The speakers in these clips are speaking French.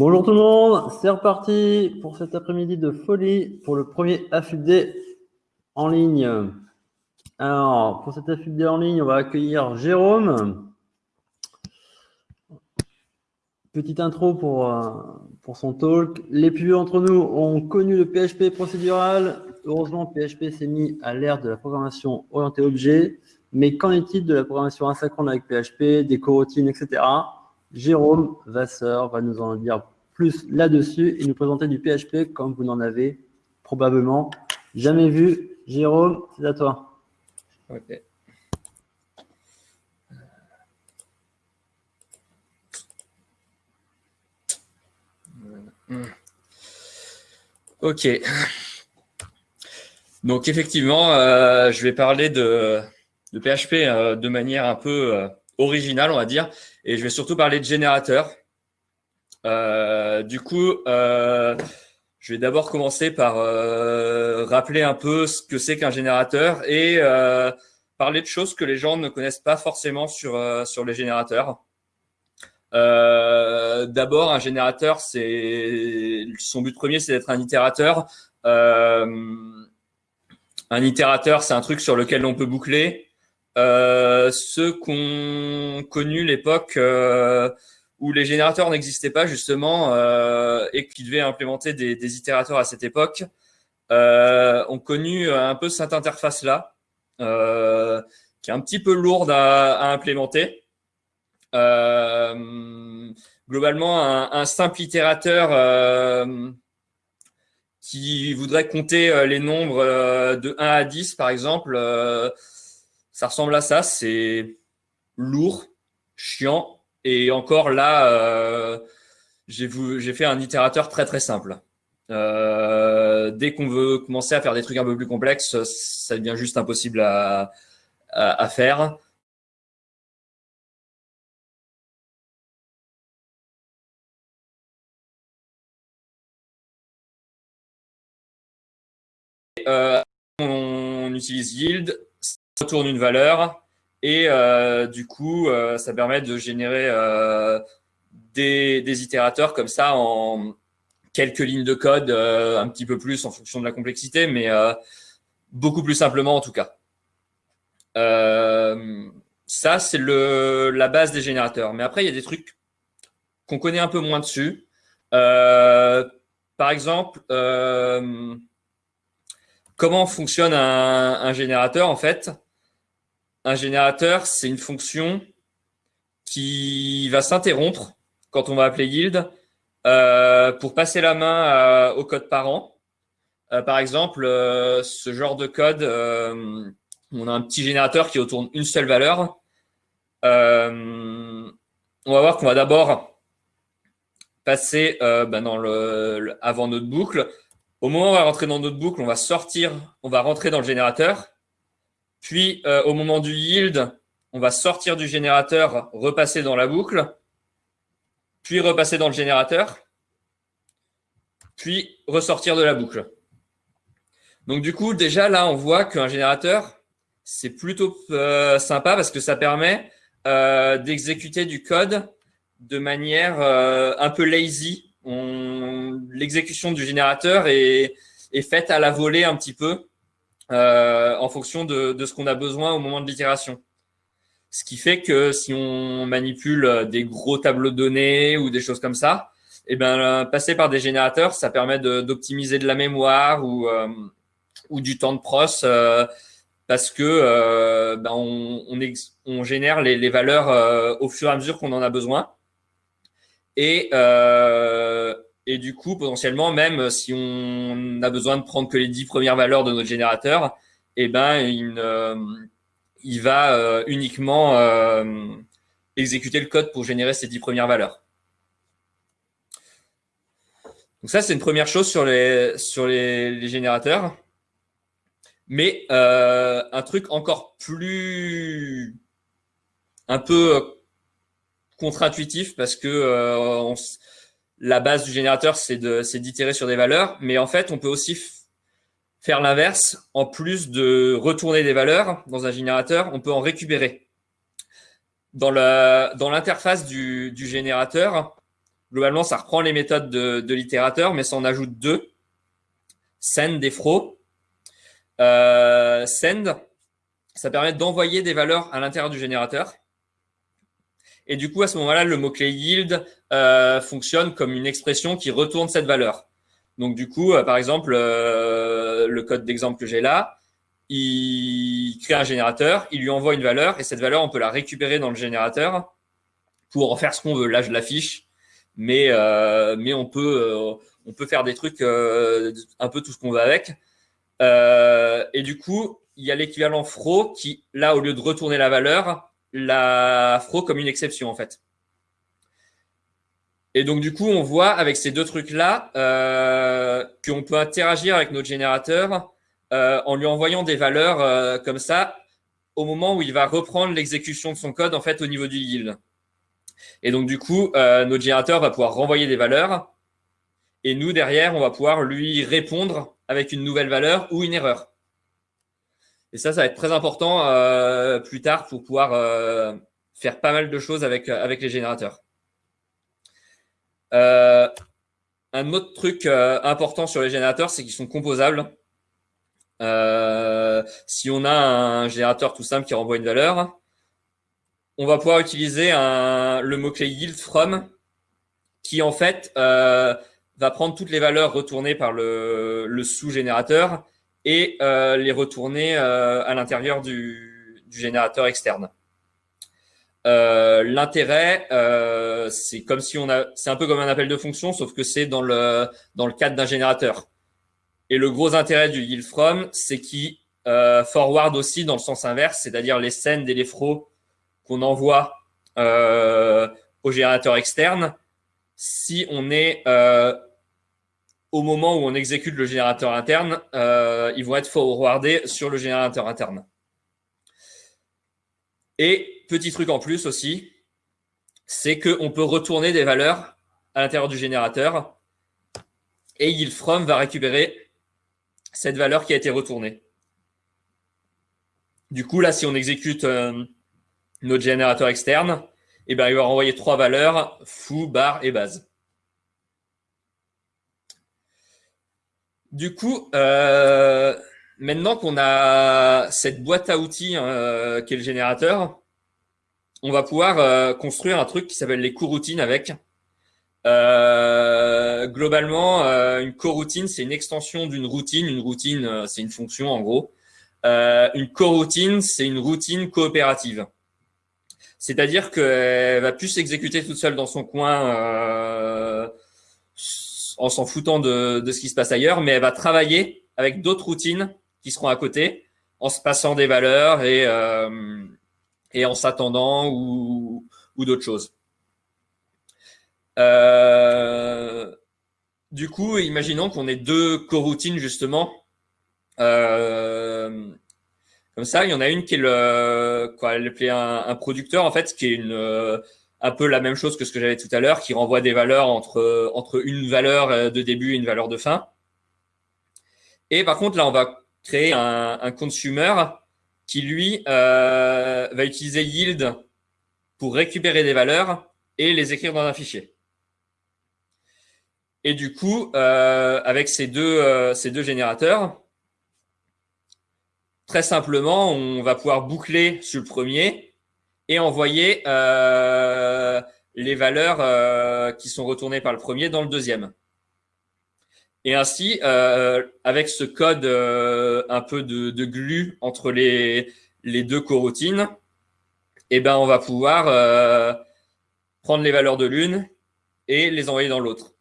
Bonjour tout le monde, c'est reparti pour cet après-midi de folie pour le premier AFUD en ligne. Alors, pour cet AFUD en ligne, on va accueillir Jérôme. Petite intro pour, euh, pour son talk. Les plus vieux d'entre nous ont connu le PHP procédural. Heureusement, PHP s'est mis à l'ère de la programmation orientée objet. Mais qu'en est-il de la programmation asynchrone avec PHP, des coroutines, etc. Jérôme Vasseur va nous en dire plus là-dessus et nous présenter du PHP comme vous n'en avez probablement jamais vu. Jérôme, c'est à toi. Ok. Donc effectivement, euh, je vais parler de, PHP euh, de manière un peu euh, originale, on va dire, et je vais surtout parler de générateur. du coup, je vais d'abord commencer par rappeler un peu ce que c'est qu'un générateur et parler de choses que les gens ne connaissent pas forcément sur, sur les générateurs. Euh, D'abord, un générateur, c'est son but premier, c'est d'être un itérateur. Euh, un itérateur, c'est un truc sur lequel on peut boucler. Euh, ceux ont connu l'époque euh, où les générateurs n'existaient pas justement euh, et qui devaient implémenter des, itérateurs à cette époque, euh, ont connu un peu cette interface-là, qui est un petit peu lourde à, implémenter. Globalement, un, simple itérateur qui voudrait compter les nombres de 1 à 10, par exemple, ça ressemble à ça. C'est lourd, chiant. Et encore là, j'ai fait un itérateur très très simple. Euh, dès qu'on veut commencer à faire des trucs un peu plus complexes, ça devient juste impossible à, faire. Euh, on utilise yield, retourne une valeur et euh, du coup, euh, ça permet de générer des, des, itérateurs comme ça en quelques lignes de code, un petit peu plus en fonction de la complexité, mais beaucoup plus simplement en tout cas. ça, c'est la base des générateurs. Mais après, il y a des trucs qu'on connaît un peu moins dessus. par exemple, Comment fonctionne un, générateur en fait? Un générateur, c'est une fonction qui va s'interrompre quand on va appeler yield euh, pour passer la main au code parent. Euh, par exemple, euh, ce genre de code, on a un petit générateur qui retourne une seule valeur. on va voir qu'on va d'abord passer ben, avant notre boucle au moment où on va rentrer dans notre boucle, on va sortir, on va rentrer dans le générateur. Puis, euh, au moment du yield, on va sortir du générateur, repasser dans la boucle, puis repasser dans le générateur, puis ressortir de la boucle. Donc, du coup, déjà, là, on voit qu'un générateur, c'est plutôt euh, sympa parce que ça permet euh, d'exécuter du code de manière un peu lazy l'exécution du générateur est, est, faite à la volée un petit peu euh, en fonction de, ce qu'on a besoin au moment de l'itération. Ce qui fait que si on manipule des gros tableaux de données ou des choses comme ça, eh ben, passer par des générateurs, ça permet d'optimiser de, la mémoire ou, euh, du temps de pros euh, parce que ben on, génère les, les valeurs au fur et à mesure qu'on en a besoin. Et, et du coup, potentiellement, même si on a besoin de prendre que les 10 premières valeurs de notre générateur, eh ben, il, euh, va euh, uniquement euh, exécuter le code pour générer ces 10 premières valeurs. Donc ça, c'est une première chose sur les, sur les, générateurs. Mais euh, un truc encore plus un peu contre-intuitif parce que euh, la base du générateur, c'est d'itérer sur des valeurs, mais en fait, on peut aussi faire l'inverse. En plus de retourner des valeurs dans un générateur, on peut en récupérer. Dans l'interface du, générateur, globalement, ça reprend les méthodes de, l'itérateur, mais ça en ajoute deux. Send et fro. Euh, send, ça permet d'envoyer des valeurs à l'intérieur du générateur. Et du coup, à ce moment-là, le mot-clé yield euh, fonctionne comme une expression qui retourne cette valeur. Donc, du coup, euh, par exemple, le code d'exemple que j'ai là, il crée un générateur, il lui envoie une valeur, et cette valeur, on peut la récupérer dans le générateur pour en faire ce qu'on veut. Là, je l'affiche, mais, euh, mais on, peut, euh, on peut faire des trucs, euh, un peu tout ce qu'on veut avec. et du coup, il y a l'équivalent fro qui, là, au lieu de retourner la valeur, la fro comme une exception, en fait. Et donc, du coup, on voit avec ces deux trucs-là qu'on peut interagir avec notre générateur en lui envoyant des valeurs comme ça au moment où il va reprendre l'exécution de son code en fait au niveau du yield. Et donc, du coup, euh, notre générateur va pouvoir renvoyer des valeurs. Et nous, derrière, on va pouvoir lui répondre avec une nouvelle valeur ou une erreur. Et ça, ça va être très important euh, plus tard pour pouvoir euh, faire pas mal de choses avec, avec les générateurs. un autre truc important sur les générateurs, c'est qu'ils sont composables. si on a un générateur tout simple qui renvoie une valeur, on va pouvoir utiliser le mot-clé yield from qui en fait euh, va prendre toutes les valeurs retournées par le, sous-générateur et euh, les retourner euh, à l'intérieur du, générateur externe. L'intérêt, c'est comme si on a, c'est un peu comme un appel de fonction, sauf que c'est dans le dans le cadre d'un générateur. Et le gros intérêt du yield from, c'est qu'il forward aussi dans le sens inverse, c'est-à-dire les send et les fro qu'on envoie euh, au générateur externe si on est euh, au moment où on exécute le générateur interne, euh, ils vont être forwardés sur le générateur interne. Et petit truc en plus aussi, c'est qu'on peut retourner des valeurs à l'intérieur du générateur et YieldFrom va récupérer cette valeur qui a été retournée. Du coup, là, si on exécute notre générateur externe, eh ben, il va renvoyer trois valeurs, foo, bar et base. Du coup, euh, maintenant qu'on a cette boîte à outils euh, qui est le générateur, on va pouvoir euh, construire un truc qui s'appelle les coroutines avec. globalement, une coroutine, c'est une extension d'une routine. Une routine, c'est une fonction en gros. une coroutine, c'est une routine coopérative. C'est-à-dire qu'elle va plus s'exécuter toute seule dans son coin euh, en s'en foutant de, ce qui se passe ailleurs, mais elle va travailler avec d'autres routines qui seront à côté en se passant des valeurs et, euh, en s'attendant ou, d'autres choses. Euh, du coup, imaginons qu'on ait deux coroutines justement comme ça. Il y en a une qui est le, quoi, elle un, un, producteur en fait, qui est une euh, un peu la même chose que ce que j'avais tout à l'heure, qui renvoie des valeurs entre entre une valeur de début et une valeur de fin. Et par contre, là, on va créer un, un consumer qui lui euh, va utiliser yield pour récupérer des valeurs et les écrire dans un fichier. Et du coup, euh, avec ces deux, euh, ces deux générateurs, Très simplement, on va pouvoir boucler sur le premier et envoyer euh, les valeurs euh, qui sont retournées par le premier dans le deuxième. Et ainsi, euh, avec ce code un peu de, de, glue entre les, deux coroutines, eh ben, on va pouvoir prendre les valeurs de l'une et les envoyer dans l'autre.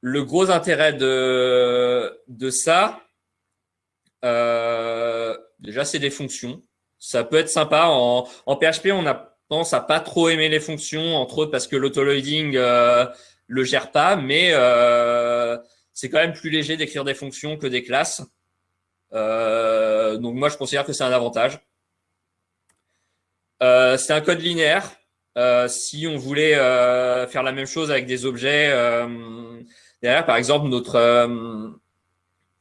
Le gros intérêt de, ça, déjà, c'est des fonctions. Ça peut être sympa. En, PHP, on a tendance à pas trop aimer les fonctions, entre autres parce que l'autoloading euh, le gère pas, mais euh, c'est quand même plus léger d'écrire des fonctions que des classes. Euh, donc moi, je considère que c'est un avantage. Euh, c'est un code linéaire. Si on voulait faire la même chose avec des objets derrière, par exemple, notre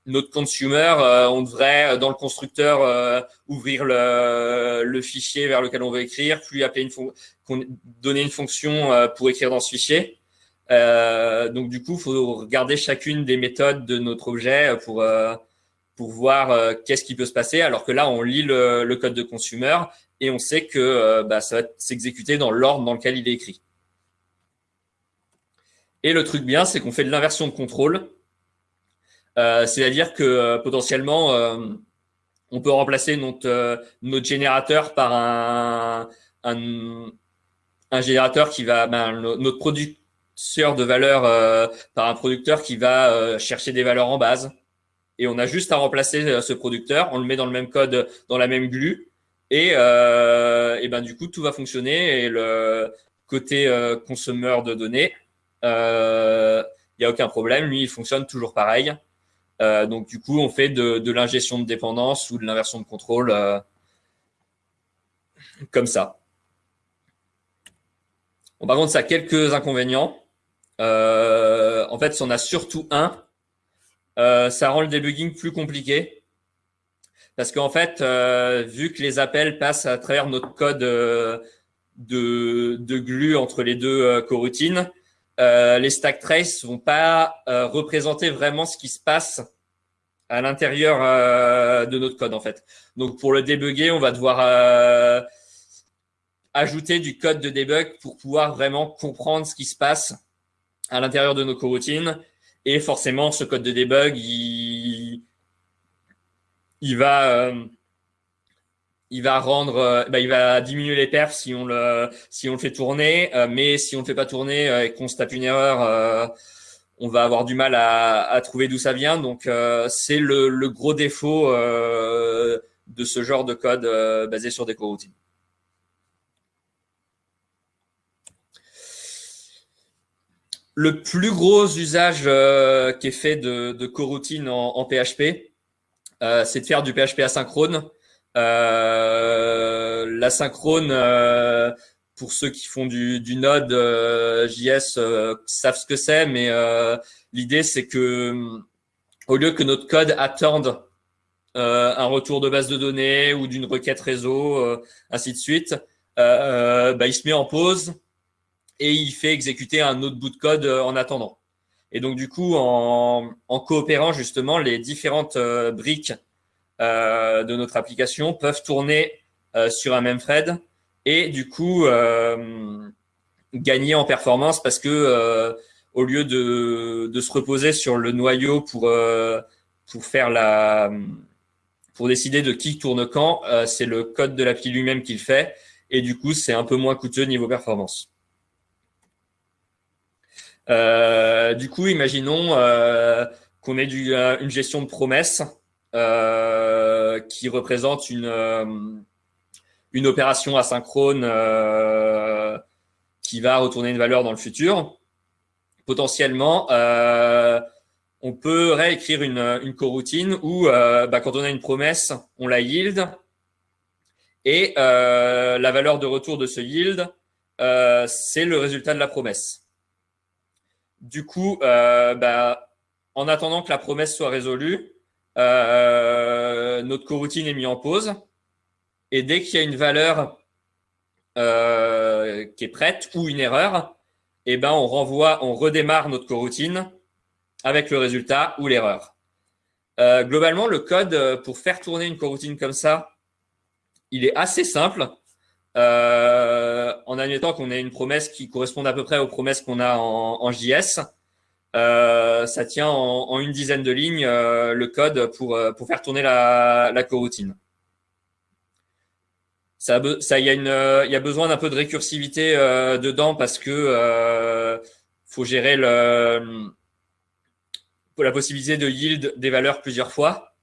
notre consumer, on devrait dans le constructeur ouvrir le, le, fichier vers lequel on veut écrire, puis appeler une donner une fonction pour écrire dans ce fichier. donc du coup, il faut regarder chacune des méthodes de notre objet pour pour voir qu'est-ce qui peut se passer. Alors que là, on lit le, le code de consumer et on sait que bah, ça va s'exécuter dans l'ordre dans lequel il est écrit. Et le truc bien, c'est qu'on fait de l'inversion de contrôle. Euh, c'est-à-dire que euh, potentiellement, euh, on peut remplacer notre, générateur par un, générateur qui va, ben, notre producteur de valeur par un producteur qui va chercher des valeurs en base. Et on a juste à remplacer ce producteur, on le met dans le même code, dans la même glue, et, ben du coup tout va fonctionner. Et le côté consommeur de données, il n'y a aucun problème. Lui, il fonctionne toujours pareil. Euh, donc, du coup, on fait de, l'ingestion de dépendance ou de l'inversion de contrôle euh, comme ça. par contre, ça a quelques inconvénients. en fait, on a surtout un, ça rend le debugging plus compliqué. Parce qu'en fait, vu que les appels passent à travers notre code de, de glue entre les deux coroutines, euh, les stack traces vont pas euh, représenter vraiment ce qui se passe à l'intérieur euh, de notre code en fait. Donc pour le débugger, on va devoir ajouter du code de debug pour pouvoir vraiment comprendre ce qui se passe à l'intérieur de nos coroutines. Et forcément, ce code de debug, il, il va il va rendre, euh, bah, il va diminuer les perfs si on le, si on le fait tourner, euh, mais si on le fait pas tourner euh, et qu'on se tape une erreur, on va avoir du mal à, trouver d'où ça vient. Donc c'est le, le, gros défaut de ce genre de code basé sur des coroutines. Le plus gros usage qui est fait de, de coroutines en PHP, c'est de faire du PHP asynchrone. Euh, L'asynchrone, euh, pour ceux qui font du, du Node euh, JS, savent ce que c'est, mais l'idée c'est que au lieu que notre code attende un retour de base de données ou d'une requête réseau, ainsi de suite, bah, il se met en pause et il fait exécuter un autre bout de code en attendant. Et donc du coup, en, coopérant justement les différentes briques de notre application peuvent tourner euh, sur un même thread et du coup euh, gagner en performance parce que au lieu de, se reposer sur le noyau pour faire la pour décider de qui tourne quand, c'est le code de l'appli lui-même qui le fait et du coup c'est un peu moins coûteux niveau performance. du coup, imaginons qu'on ait une gestion de promesses euh, qui représente une, euh, une opération asynchrone euh, qui va retourner une valeur dans le futur. Potentiellement, on peut réécrire une, coroutine où bah, quand on a une promesse, on la yield et la valeur de retour de ce yield, c'est le résultat de la promesse. Du coup, bah, en attendant que la promesse soit résolue, euh, notre coroutine est mise en pause. Et dès qu'il y a une valeur euh, qui est prête ou une erreur, eh ben on renvoie, on redémarre notre coroutine avec le résultat ou l'erreur. Euh, globalement, le code pour faire tourner une coroutine comme ça, il est assez simple. en admettant qu'on ait une promesse qui corresponde à peu près aux promesses qu'on a en, en JS. Euh, ça tient en, une dizaine de lignes euh, le code pour, euh, pour faire tourner la, la coroutine. Ça, y a une, y a besoin d'un peu de récursivité dedans parce que faut gérer la possibilité de yield des valeurs plusieurs fois.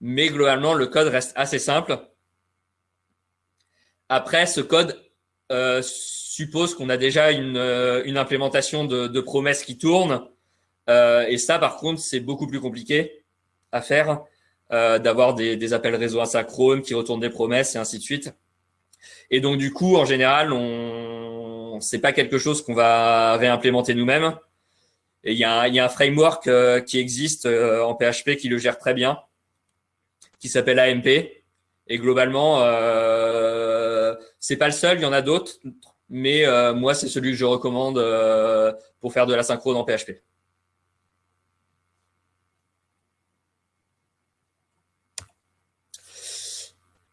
Mais globalement, le code reste assez simple. Après, ce code suppose qu'on a déjà une, euh, une implémentation de, de, promesses qui tournent. Euh, et ça, par contre, c'est beaucoup plus compliqué à faire, euh, d'avoir des, des, appels réseau asynchrones qui retournent des promesses et ainsi de suite. Et donc, du coup, en général, on c'est pas quelque chose qu'on va réimplémenter nous-mêmes. Et il y, a un, framework qui existe en PHP qui le gère très bien, qui s'appelle AMP. Et globalement, c'est pas le seul, il y en a d'autres, mais moi, c'est celui que je recommande pour faire de la synchrone en PHP.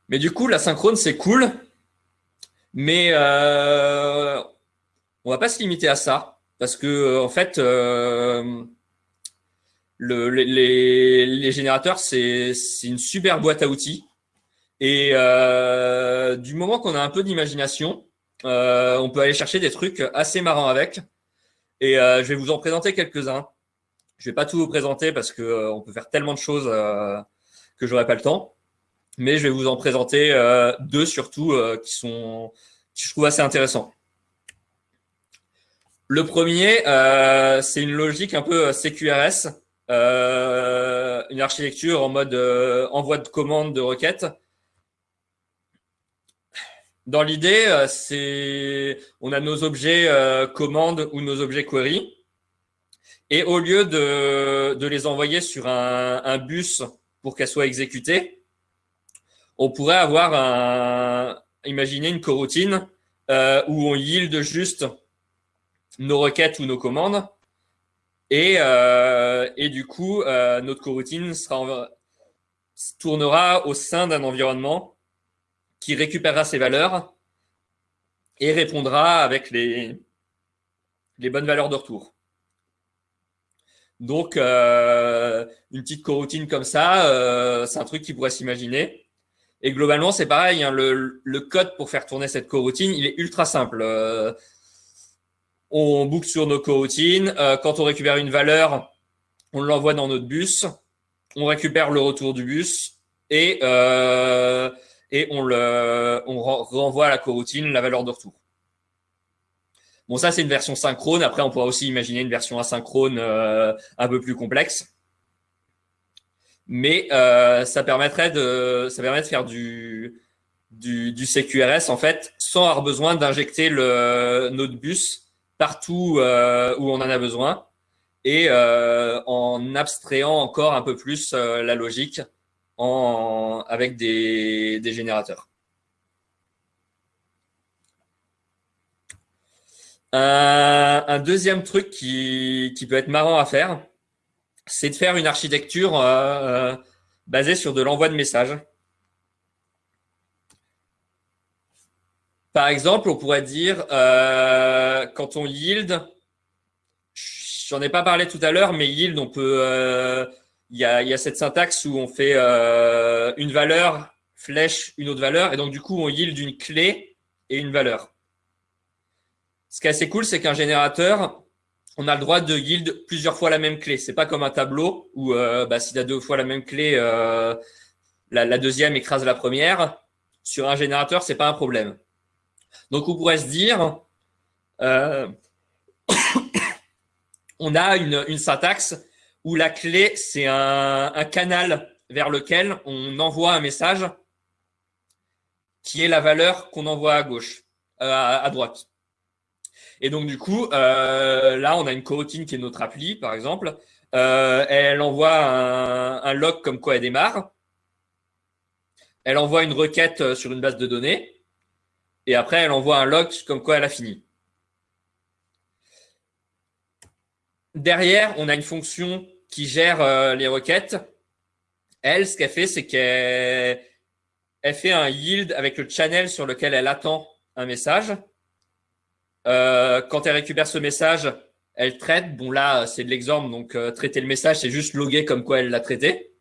Mais du coup, la synchrone, c'est cool, mais euh, on va pas se limiter à ça, parce que euh, en fait, euh, le, les, générateurs, c'est une super boîte à outils. Et euh, du moment qu'on a un peu d'imagination, euh, on peut aller chercher des trucs assez marrants avec. Et euh, je vais vous en présenter quelques-uns. Je vais pas tout vous présenter parce que on peut faire tellement de choses que j'aurai pas le temps mais je vais vous en présenter euh, deux surtout euh, qui sont, je trouve assez intéressants. Le premier, euh, c'est une logique un peu CQRS, une architecture en mode envoi de commande de requête. Dans l'idée, c'est on a nos objets commande ou nos objets query, et au lieu de, de les envoyer sur un, un bus pour qu'elles soient exécutées, on pourrait avoir un, imaginer une coroutine euh, où on yield juste nos requêtes ou nos commandes. Et, euh, et du coup, euh, notre coroutine sera tournera au sein d'un environnement qui récupérera ces valeurs et répondra avec les, bonnes valeurs de retour. Donc, une petite coroutine comme ça, c'est un truc qui pourrait s'imaginer. Et globalement, c'est pareil. Hein, le, code pour faire tourner cette coroutine, il est ultra simple. Euh, on boucle sur nos coroutines. Euh, quand on récupère une valeur, on l'envoie dans notre bus. On récupère le retour du bus et, euh, et on, le, renvoie à la coroutine la valeur de retour. Bon, ça, c'est une version synchrone. Après, on pourra aussi imaginer une version asynchrone un peu plus complexe mais euh, ça permettrait de ça permet de faire du, du, CQRS en fait sans avoir besoin d'injecter notre bus partout euh, où on en a besoin et euh, en abstrayant encore un peu plus euh, la logique avec des, générateurs. Un, deuxième truc qui, qui peut être marrant à faire, c'est de faire une architecture euh, euh, basée sur de l'envoi de messages. Par exemple, on pourrait dire, euh, quand on yield, j'en ai pas parlé tout à l'heure, mais yield, on peut, il y, a, cette syntaxe où on fait une valeur, flèche, une autre valeur, et donc du coup, on yield une clé et une valeur. Ce qui est assez cool, c'est qu'un générateur, on a le droit de yield plusieurs fois la même clé. C'est pas comme un tableau où euh, bah, a deux fois la même clé, euh, la, deuxième écrase la première. Sur un générateur, c'est pas un problème. Donc on pourrait se dire, euh, on a une, syntaxe où la clé c'est un, canal vers lequel on envoie un message qui est la valeur qu'on envoie à gauche, à droite. Et donc, du coup, euh, là, on a une coroutine qui est notre appli, par exemple. Euh, elle envoie un, log comme quoi elle démarre. Elle envoie une requête euh, sur une base de données. Et après, elle envoie un log comme quoi elle a fini. Derrière, on a une fonction qui gère les requêtes. Elle, ce qu'elle fait, c'est qu'elle fait un yield avec le channel sur lequel elle attend un message. Euh, quand elle récupère ce message, elle traite. Bon, là, c'est de l'exemple, donc euh, traiter le message, c'est juste loguer comme quoi elle l'a traité.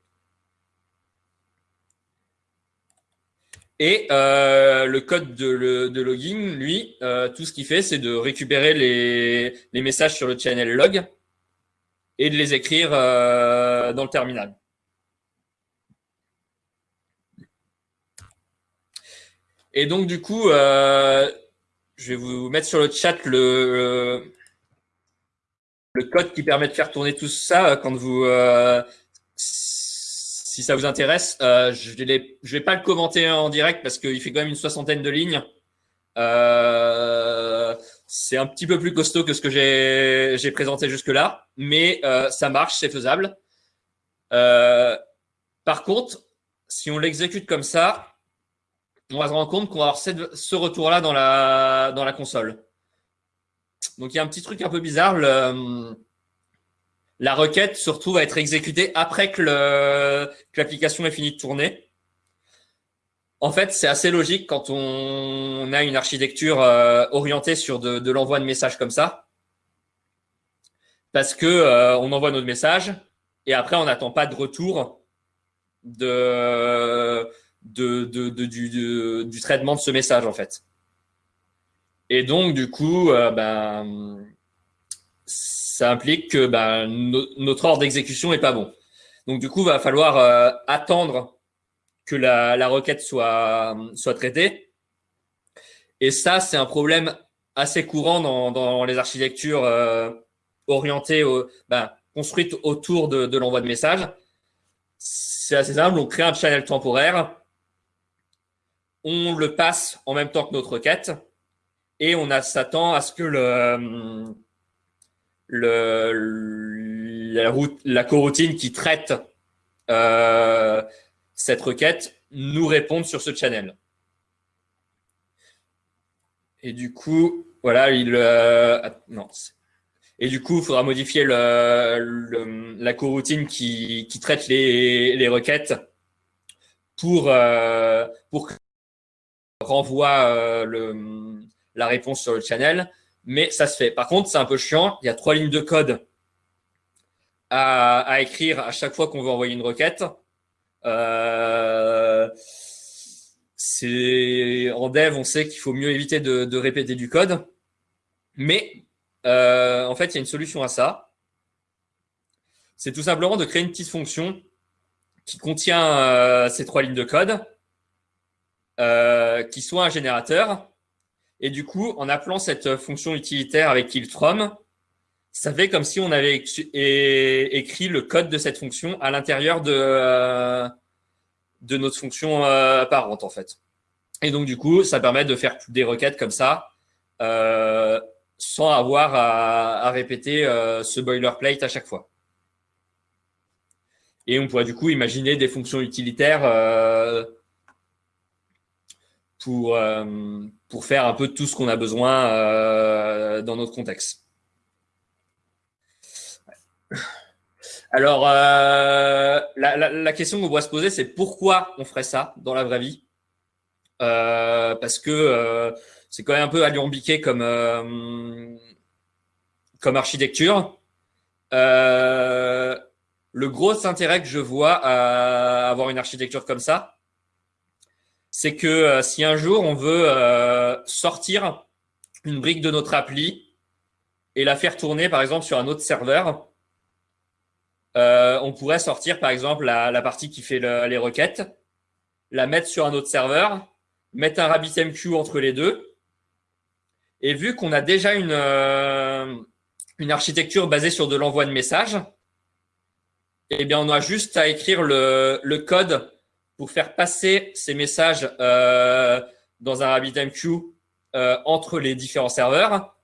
Et euh, le code de, login, lui, tout ce qu'il fait, c'est de récupérer les, messages sur le channel log et de les écrire dans le terminal. Et donc, du coup, je vais vous mettre sur le chat le, le code qui permet de faire tourner tout ça euh, quand vous, euh, si ça vous intéresse. Euh, je ne vais pas le commenter en direct parce qu'il fait quand même une soixantaine de lignes. C'est un petit peu plus costaud que ce que j'ai présenté jusque-là, mais euh, ça marche, c'est faisable. Euh, par contre, si on l'exécute comme ça, on va se rendre compte qu'on va avoir ce retour-là dans la, console. Donc, il y a un petit truc un peu bizarre. la requête, surtout, va être exécutée après que l'application ait fini de tourner. En fait, c'est assez logique quand on a une architecture euh, orientée sur de, l'envoi de messages comme ça. Parce que euh, on envoie notre message et après, on n'attend pas de retour du, traitement de ce message, en fait. Et donc, du coup, euh, ben, ça implique que ben, notre ordre d'exécution n'est pas bon. Donc, du coup, il va falloir attendre que la, requête soit, soit traitée. Et ça, c'est un problème assez courant dans, les architectures euh, orientées, ben, construites autour de, l'envoi de messages. C'est assez simple, on crée un channel temporaire, on le passe en même temps que notre requête, et on s'attend à ce que le, la, route, la coroutine qui traite euh, cette requête nous répondre sur ce channel. Et du coup, voilà, il euh, non. Et du coup, il faudra modifier la coroutine qui, traite les, requêtes pour euh, renvoie euh, la réponse sur le channel. Mais ça se fait. Par contre, c'est un peu chiant. Il y a trois lignes de code à écrire à chaque fois qu'on veut envoyer une requête. Euh, en dev, on sait qu'il faut mieux éviter de, répéter du code, mais euh, en fait, il y a une solution à ça. C'est tout simplement de créer une petite fonction qui contient euh, ces trois lignes de code, qui soit un générateur. Et du coup, en appelant cette fonction utilitaire avec killtrom, ça fait comme si on avait écrit le code de cette fonction à l'intérieur de, euh, notre fonction euh, parente, en fait. Et donc, du coup, ça permet de faire des requêtes comme ça, euh, sans avoir à, répéter ce boilerplate à chaque fois. Et on pourrait du coup imaginer des fonctions utilitaires pour, pour faire un peu tout ce qu'on a besoin dans notre contexte. Alors, euh, la, question qu'on doit se poser, c'est pourquoi on ferait ça dans la vraie vie? Euh, Parce que euh, c'est quand même un peu alambiqué comme, comme architecture. le gros intérêt que je vois à avoir une architecture comme ça, c'est que si un jour on veut sortir une brique de notre appli et la faire tourner, par exemple, sur un autre serveur, euh, on pourrait sortir, par exemple, la, partie qui fait les requêtes, la mettre sur un autre serveur, mettre un RabbitMQ entre les deux. Et vu qu'on a déjà une, euh, une architecture basée sur de l'envoi de messages, eh bien, on a juste à écrire le, code pour faire passer ces messages euh, dans un RabbitMQ entre les différents serveurs.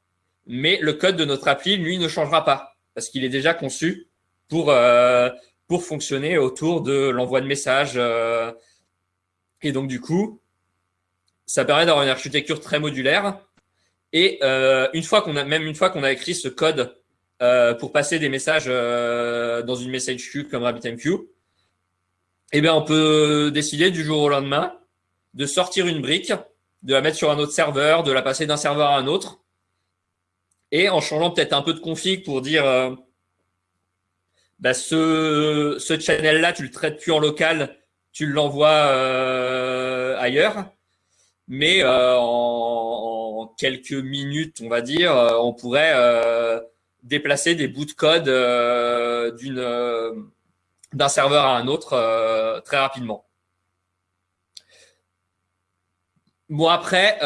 Mais le code de notre appli, lui, ne changera pas parce qu'il est déjà conçu pour, euh, pour fonctionner autour de l'envoi de messages. Euh. et donc, du coup, ça permet d'avoir une architecture très modulaire. Et euh, une fois qu'on a, même une fois qu'on a écrit ce code pour passer des messages dans une message queue comme RabbitMQ, eh bien, on peut décider du jour au lendemain de sortir une brique, de la mettre sur un autre serveur, de la passer d'un serveur à un autre, et en changeant peut-être un peu de config pour dire bah, ce, ce channel-là, tu le traites plus en local, tu l'envoies euh, ailleurs. Mais euh, en, quelques minutes, on va dire, euh, on pourrait déplacer des bouts de code d'une d'un serveur à un autre très rapidement. Bon, après,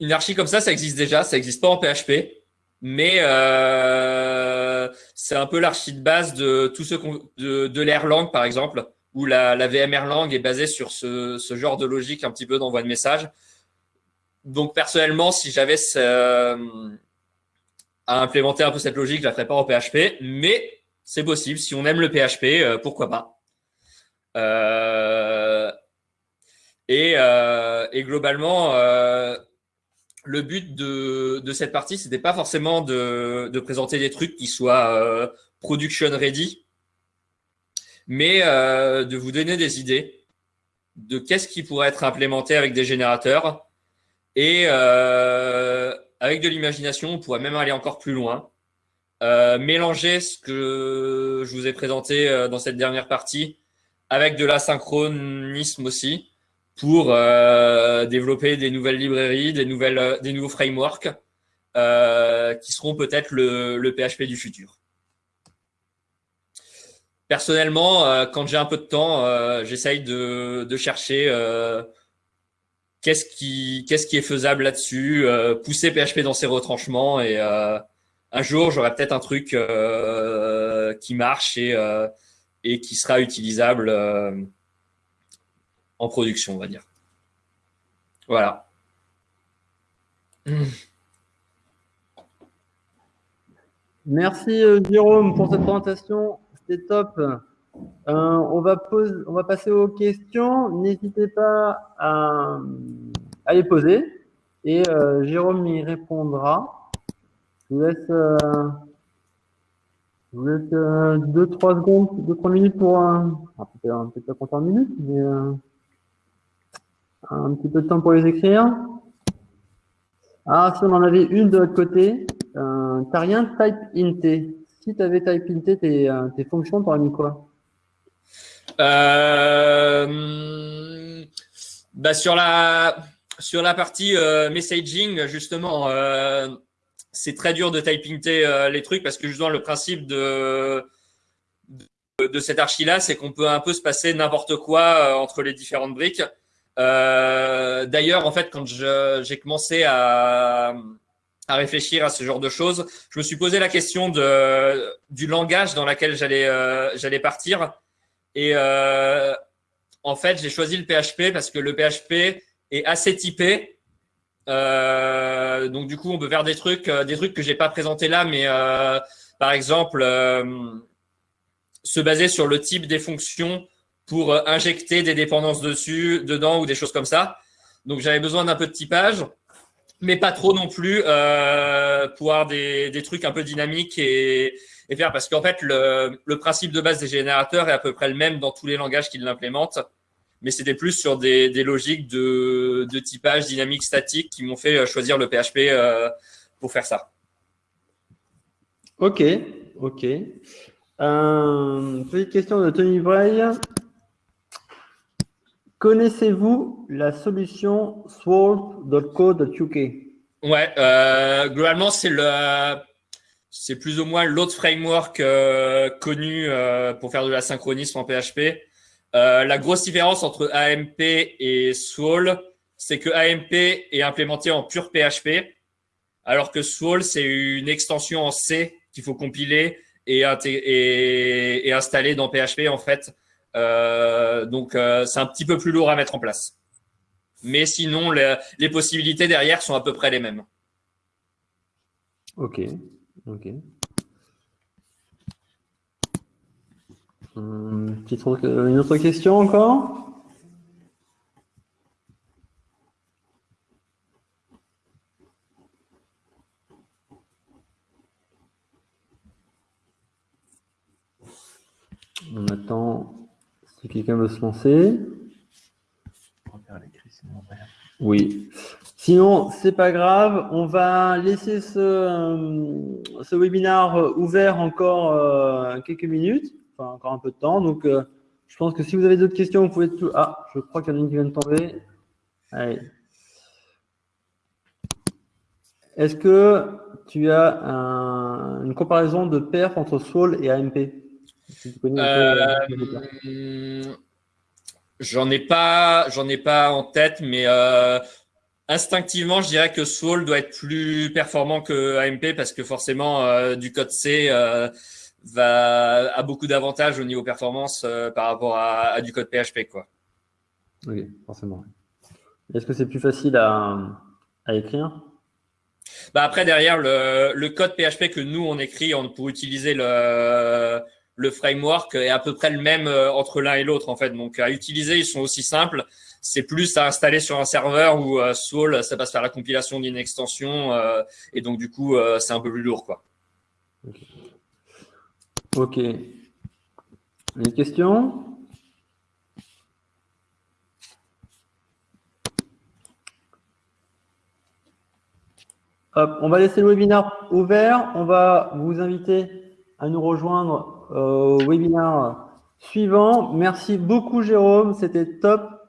une archi comme ça, ça existe déjà, ça n'existe pas en PHP mais euh, c'est un peu l'archi de base de tout ce de, de l'Erlang par exemple, où la, la VM Erlang est basée sur ce, ce, genre de logique un petit peu d'envoi de message. donc personnellement, si j'avais à implémenter un peu cette logique, je la ferais pas en PHP, mais c'est possible. Si on aime le PHP, pourquoi pas. Et, et, globalement, le but de, de cette partie, c'était pas forcément de, de, présenter des trucs qui soient euh, production ready, mais euh, de vous donner des idées de qu'est-ce qui pourrait être implémenté avec des générateurs. Et euh, avec de l'imagination, on pourrait même aller encore plus loin. Euh, mélanger ce que je vous ai présenté euh, dans cette dernière partie avec de l'asynchronisme aussi pour euh, développer des nouvelles librairies, des, nouvelles, euh, des nouveaux frameworks euh, qui seront peut-être le, PHP du futur. Personnellement, quand j'ai un peu de temps, j'essaye de, chercher qu'est-ce qui, qui est faisable là-dessus, pousser PHP dans ses retranchements et un jour, j'aurai peut-être un truc qui marche et qui sera utilisable en production, on va dire. Voilà. Merci euh, Jérôme pour cette présentation, c'était top. Euh, on, va on va passer aux questions. N'hésitez pas à, les poser et euh, Jérôme y répondra. Je vous laisse, vous laisse 2-3 secondes, 2-3 minutes pour un. Peut-être pas compter en minutes, mais un petit peu de temps pour les écrire. Ah, si on en avait une de l'autre côté, euh, t'as rien type int. Si tu avais type int tes, euh, tes fonctions, t'aurais mis quoi? Euh, bah sur la sur la partie euh, messaging justement, c'est très dur de type inter les trucs parce que justement le principe de de, de cette archi là, c'est qu'on peut un peu se passer n'importe quoi entre les différentes briques. Euh, d'ailleurs, en fait, quand j'ai commencé à, réfléchir à ce genre de choses, je me suis posé la question du langage dans lequel j'allais euh, partir. Et euh, en fait, j'ai choisi le PHP parce que le PHP est assez typé. Donc du coup, on peut faire des trucs, des trucs que pas présenté là, mais par exemple, se baser sur le type des fonctions pour euh, injecter des dépendances dessus, dedans ou des choses comme ça. Donc j'avais besoin d'un peu de typage, mais pas trop non plus euh, pour avoir des, des, trucs un peu dynamiques et, et faire parce qu'en fait le, le, principe de base des générateurs est à peu près le même dans tous les langages qui l'implémentent, mais c'était plus sur des, des logiques de, de, typage dynamique statique qui m'ont fait euh, choisir le PHP euh, pour faire ça. Ok, ok. Euh, petite question de Tony Bray. Connaissez-vous la solution sword.co.uk Ouais, euh, globalement, c'est le, c'est plus ou moins l'autre framework euh, connu euh, pour faire de la synchronisme en PHP. La grosse différence entre AMP et Swall, c'est que AMP est implémenté en pur PHP, alors que Swall, c'est une extension en C qu'il faut compiler et, et, installer dans PHP en fait. Euh, donc, euh, c'est un petit peu plus lourd à mettre en place. Mais sinon, les, possibilités derrière sont à peu près les mêmes. Ok. Ok. Hum, une autre question encore? On attend si quelqu'un veut se lancer? Oui. Sinon, c'est pas grave. On va laisser ce, euh, ce webinaire ouvert encore euh, quelques minutes, enfin encore un peu de temps. Donc, euh, je pense que si vous avez d'autres questions, vous pouvez tout. Ah, je crois qu'il y en a une qui vient de tomber. Allez. Est-ce que tu as un, une comparaison de perf entre Soul et AMP j'en ai pas, j'en ai pas en tête, mais euh, instinctivement, je dirais que Soul doit être plus performant que AMP parce que forcément, euh, du code C va a beaucoup d'avantages au niveau performance par rapport à, du code PHP, quoi. Oui, forcément. Est-ce que c'est plus facile à, à écrire? Bah Après, derrière, le, le, code PHP que nous, on écrit on, pour utiliser le, le framework est à peu près le même euh, entre l'un et l'autre, en fait. Donc, à utiliser, ils sont aussi simples. C'est plus à installer sur un serveur où euh, Soul, ça passe par la compilation d'une extension. Euh, et donc, du coup, euh, c'est un peu plus lourd, quoi. Ok. okay. Une question on va laisser le webinaire ouvert. On va vous inviter à nous rejoindre au webinaire suivant. Merci beaucoup, Jérôme. C'était top.